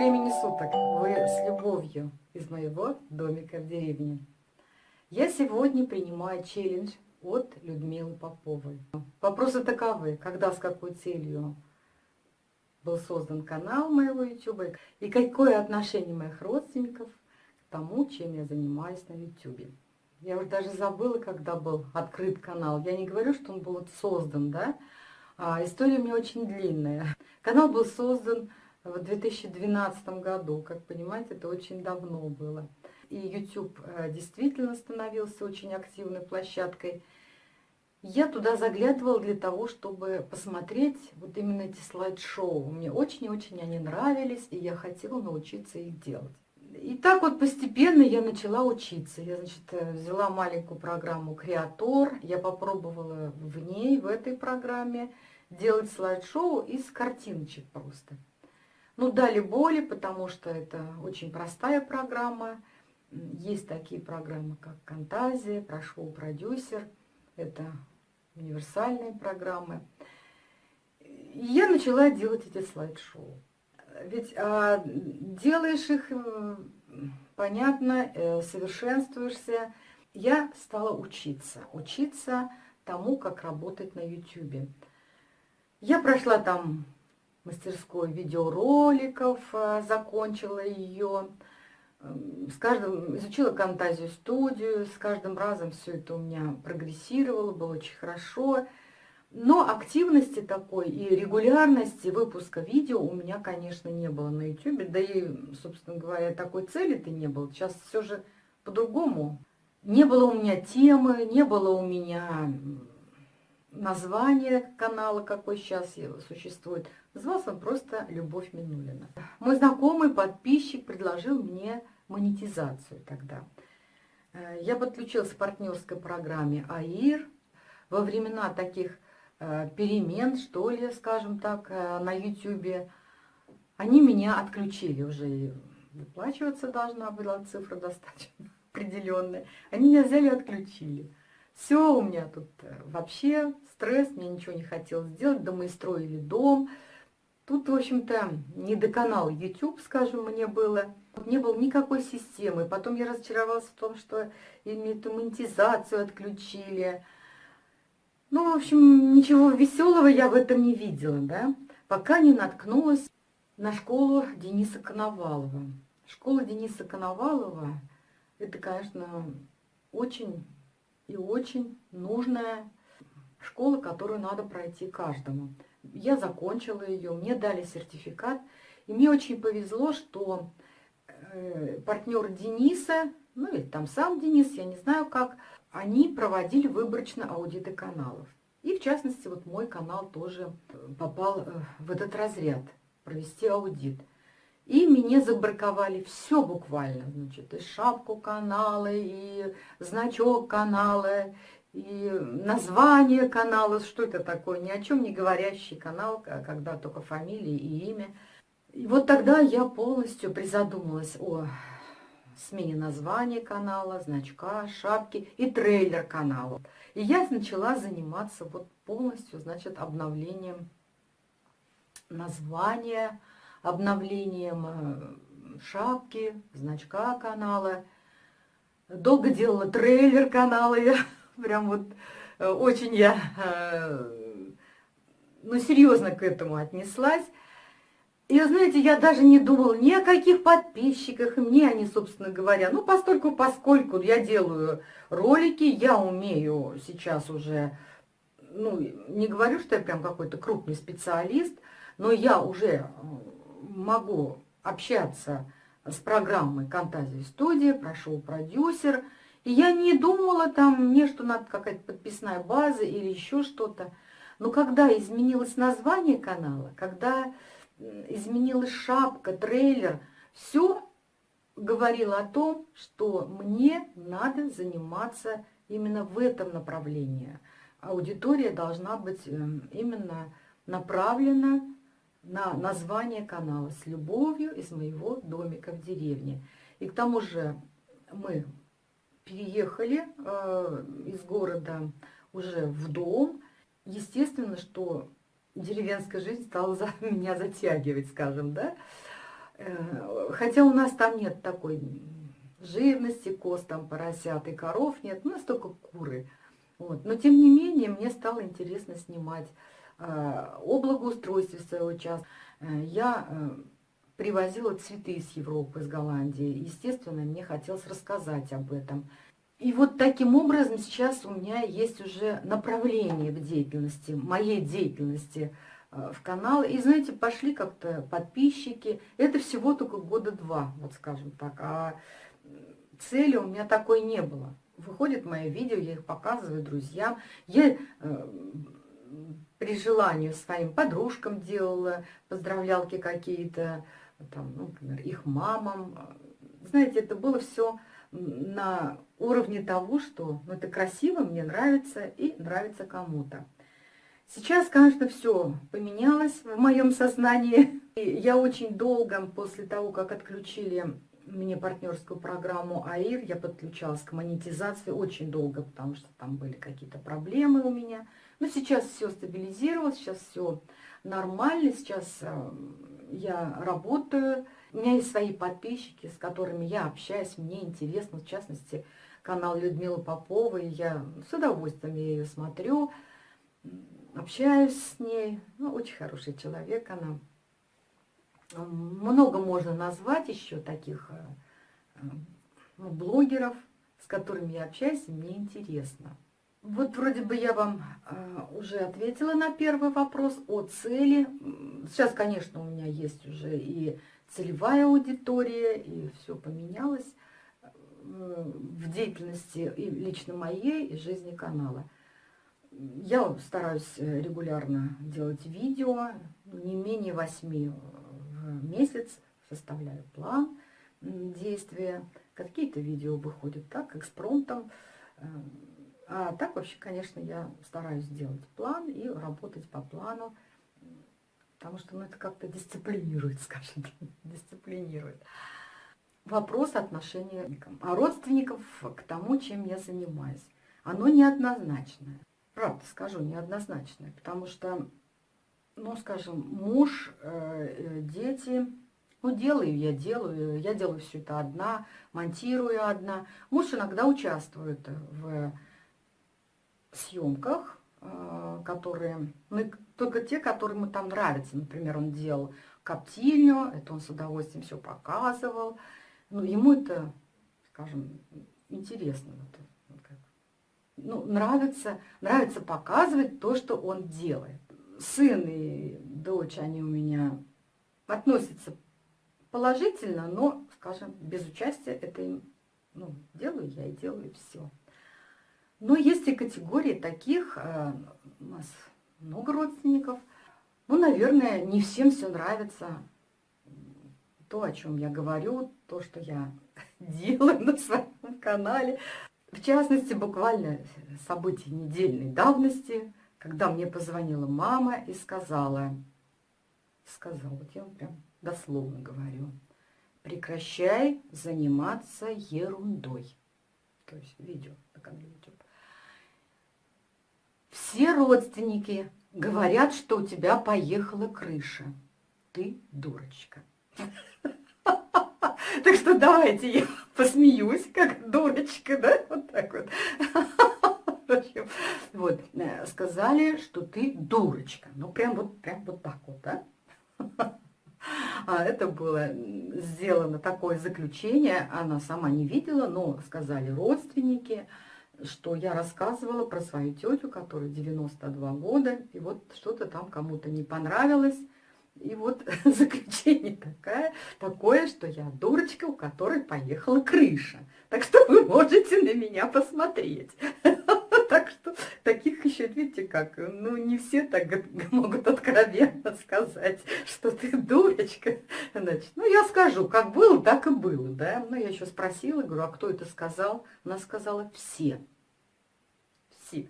времени суток! Вы с любовью из моего домика в деревне. Я сегодня принимаю челлендж от Людмилы Поповой. Вопросы таковы. Когда, с какой целью был создан канал моего YouTube и какое отношение моих родственников к тому, чем я занимаюсь на YouTube. Я уже даже забыла, когда был открыт канал. Я не говорю, что он был создан, да? А история у меня очень длинная. Канал был создан в 2012 году. Как понимаете, это очень давно было. И YouTube э, действительно становился очень активной площадкой. Я туда заглядывала для того, чтобы посмотреть вот именно эти слайд-шоу. Мне очень-очень они нравились, и я хотела научиться их делать. И так вот постепенно я начала учиться. Я, значит, э, взяла маленькую программу «Креатор». Я попробовала в ней, в этой программе, делать слайд-шоу из картиночек просто. Ну, дали боли, потому что это очень простая программа. Есть такие программы, как Фантазия, Прошел продюсер. Это универсальные программы. И я начала делать эти слайд-шоу. Ведь а, делаешь их, понятно, э, совершенствуешься. Я стала учиться, учиться тому, как работать на YouTube. Я прошла там мастерской видеороликов, э, закончила ее. С каждым, изучила Фантазию студию, с каждым разом все это у меня прогрессировало, было очень хорошо. Но активности такой и регулярности выпуска видео у меня, конечно, не было на YouTube. Да и, собственно говоря, такой цели-то не было. Сейчас все же по-другому. Не было у меня темы, не было у меня название канала, какой сейчас существует. Назывался он просто «Любовь Минулина». Мой знакомый подписчик предложил мне монетизацию тогда. Э, я подключилась к партнерской программе АИР. Во времена таких э, перемен, что ли, скажем так, э, на YouTube, они меня отключили уже. Выплачиваться должна была цифра достаточно определенная. Они меня взяли и отключили. Все, у меня тут э, вообще стресс, мне ничего не хотелось сделать, да мы строили дом. Тут, в общем-то, не до канала YouTube, скажем, мне было. Не было никакой системы. Потом я разочаровалась в том, что эту монетизацию отключили. Ну, в общем, ничего веселого я в этом не видела, да, пока не наткнулась на школу Дениса Коновалова. Школа Дениса Коновалова, это, конечно, очень и очень нужная школа, которую надо пройти каждому. Я закончила ее, мне дали сертификат, и мне очень повезло, что э, партнер Дениса, ну или там сам Денис, я не знаю как, они проводили выборочно аудиты каналов. И в частности, вот мой канал тоже попал э, в этот разряд, провести аудит. И мне забраковали все буквально, значит, и шапку канала, и значок канала, и название канала, что это такое, ни о чем не говорящий канал, когда только фамилия и имя. И вот тогда я полностью призадумалась о смене названия канала, значка, шапки и трейлер канала. И я начала заниматься вот полностью, значит, обновлением названия, обновлением э, шапки, значка канала. Долго делала трейлер канала, я прям вот э, очень я, э, ну, серьезно к этому отнеслась. И, знаете, я даже не думала ни о каких подписчиках, мне они, собственно говоря. Ну, постольку, поскольку я делаю ролики, я умею сейчас уже, ну, не говорю, что я прям какой-то крупный специалист, но я уже могу общаться с программой Фантазия студия, прошел продюсер, и я не думала там мне, что надо какая-то подписная база или еще что-то. Но когда изменилось название канала, когда изменилась шапка, трейлер, все говорило о том, что мне надо заниматься именно в этом направлении. Аудитория должна быть эм, именно направлена на название канала «С любовью из моего домика в деревне». И к тому же мы переехали э, из города уже в дом. Естественно, что деревенская жизнь стала за меня затягивать, скажем, да. Э, хотя у нас там нет такой жирности, коз там поросят и коров нет, у нас только куры. Вот. Но тем не менее мне стало интересно снимать о благоустройстве своего участка. Э, я э, привозила цветы из Европы, из Голландии. Естественно, мне хотелось рассказать об этом. И вот таким образом сейчас у меня есть уже направление в деятельности, моей деятельности э, в канал. И, знаете, пошли как-то подписчики. Это всего только года два, вот скажем так. А цели у меня такой не было. Выходят мои видео, я их показываю друзьям. Я э, при желании своим подружкам делала поздравлялки какие-то, там, ну, например, их мамам. Знаете, это было все на уровне того, что ну, это красиво, мне нравится и нравится кому-то. Сейчас, конечно, все поменялось в моем сознании. И я очень долго, после того, как отключили мне партнерскую программу АИР, я подключалась к монетизации очень долго, потому что там были какие-то проблемы у меня. Но сейчас все стабилизировалось, сейчас все нормально, сейчас э, я работаю, у меня есть свои подписчики, с которыми я общаюсь, мне интересно, в частности, канал Людмилы Поповой, я с удовольствием ее смотрю, общаюсь с ней, ну, очень хороший человек она. Много можно назвать еще таких э, ну, блогеров, с которыми я общаюсь, и мне интересно. Вот вроде бы я вам э, уже ответила на первый вопрос о цели. Сейчас, конечно, у меня есть уже и целевая аудитория, и все поменялось э, в деятельности и лично моей, и жизни канала. Я стараюсь регулярно делать видео, не менее восьми месяц, составляю план действия. Какие-то видео выходят так, экспромтом, а так вообще, конечно, я стараюсь делать план и работать по плану, потому что ну, это как-то дисциплинирует, скажем, дисциплинирует. Вопрос отношения а родственников к тому, чем я занимаюсь. Оно неоднозначное. Правда скажу, неоднозначное, потому что, ну, скажем, муж, э, дети, ну, делаю я, делаю, я делаю все это одна, монтирую одна. Муж иногда участвует в съемках, э, которые, ну, только те, которые ему там нравятся. Например, он делал коптильню, это он с удовольствием все показывал. Ну, ему это, скажем, интересно. Ну, нравится, нравится показывать то, что он делает. Сын и дочь, они у меня относятся положительно, но, скажем, без участия это им, ну, делаю я и делаю все. Но есть и категории таких, э, у нас много родственников. Ну, наверное, не всем все нравится. То, о чем я говорю, то, что я делаю на своем канале. В частности, буквально события недельной давности, когда мне позвонила мама и сказала, сказала, вот я вам прям дословно говорю, прекращай заниматься ерундой. То есть видео на канале YouTube. Все родственники говорят, что у тебя поехала крыша. Ты дурочка. Так что давайте я посмеюсь, как дурочка, да? Вот так вот. Вот, э, сказали, что ты дурочка. Ну, прям вот, прям вот так вот, да? А это было сделано такое заключение, она сама не видела, но сказали родственники, что я рассказывала про свою тетю, которой 92 года, и вот что-то там кому-то не понравилось. И вот заключение такое, такое, что я дурочка, у которой поехала крыша. Так что вы можете на меня посмотреть. Таких еще, видите, как, ну не все так могут откровенно сказать, что ты дурочка. Значит, ну я скажу, как было, так и было, да. Ну я еще спросила, говорю, а кто это сказал? Она сказала, все. Все.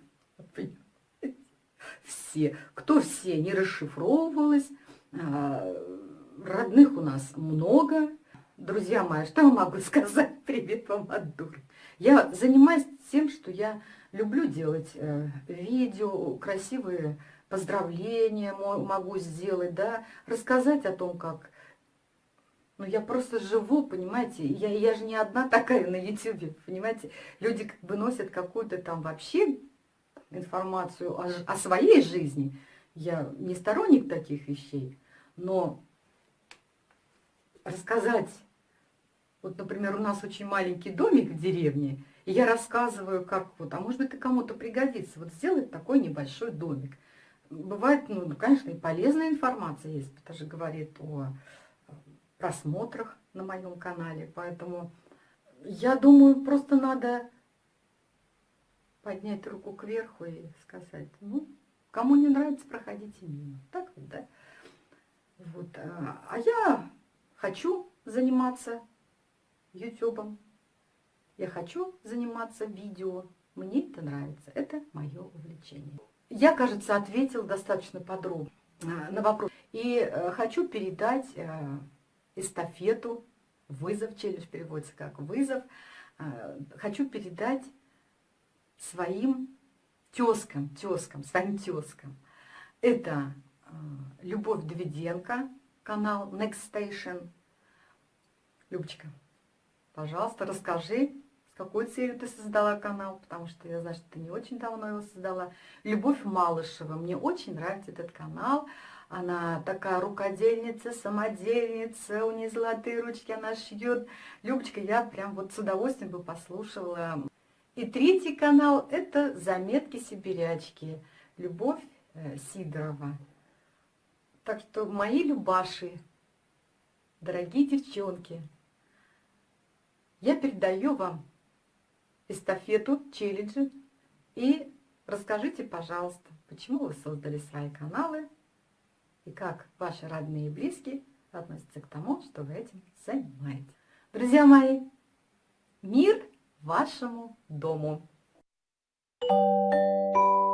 Все. Кто все, не расшифровывалось. А, родных у нас много. Друзья мои, что я могу сказать? Привет вам от дуры. Я занимаюсь тем, что я люблю делать э, видео, красивые поздравления могу сделать, да, рассказать о том, как Ну, я просто живу, понимаете, я, я же не одна такая на YouTube, понимаете. Люди как бы носят какую-то там вообще информацию о, о своей жизни. Я не сторонник таких вещей, но рассказать, вот, например, у нас очень маленький домик в деревне, и я рассказываю, как вот, а может быть, и кому-то пригодится, вот сделать такой небольшой домик. Бывает, ну, конечно, и полезная информация есть, это же говорит о просмотрах на моем канале. Поэтому я думаю, просто надо поднять руку кверху и сказать, ну, кому не нравится, проходите мимо. Так вот, да? Вот. А, а я хочу заниматься ютубом. Я хочу заниматься видео. Мне это нравится. Это мое увлечение. Я, кажется, ответил достаточно подробно а, на вопрос. И э, хочу передать э, эстафету, вызов, челлендж переводится как вызов, а, хочу передать своим тезкам, тезкам, своим тезкам. Это а, Любовь Давиденко, канал Next Station. Любочка, пожалуйста, расскажи, с какой целью ты создала канал, потому что я знаю, что ты не очень давно его создала. Любовь Малышева, мне очень нравится этот канал. Она такая рукодельница, самодельница, у нее золотые ручки, она шьет. Любочка, я прям вот с удовольствием бы послушала. И третий канал – это «Заметки сибирячки». Любовь э, Сидорова. Так что мои любаши, дорогие девчонки, я передаю вам эстафету, челленджи. И расскажите, пожалуйста, почему вы создали свои каналы, и как ваши родные и близкие относятся к тому, что вы этим занимаетесь. Друзья мои, мир вашему дому! Thank you.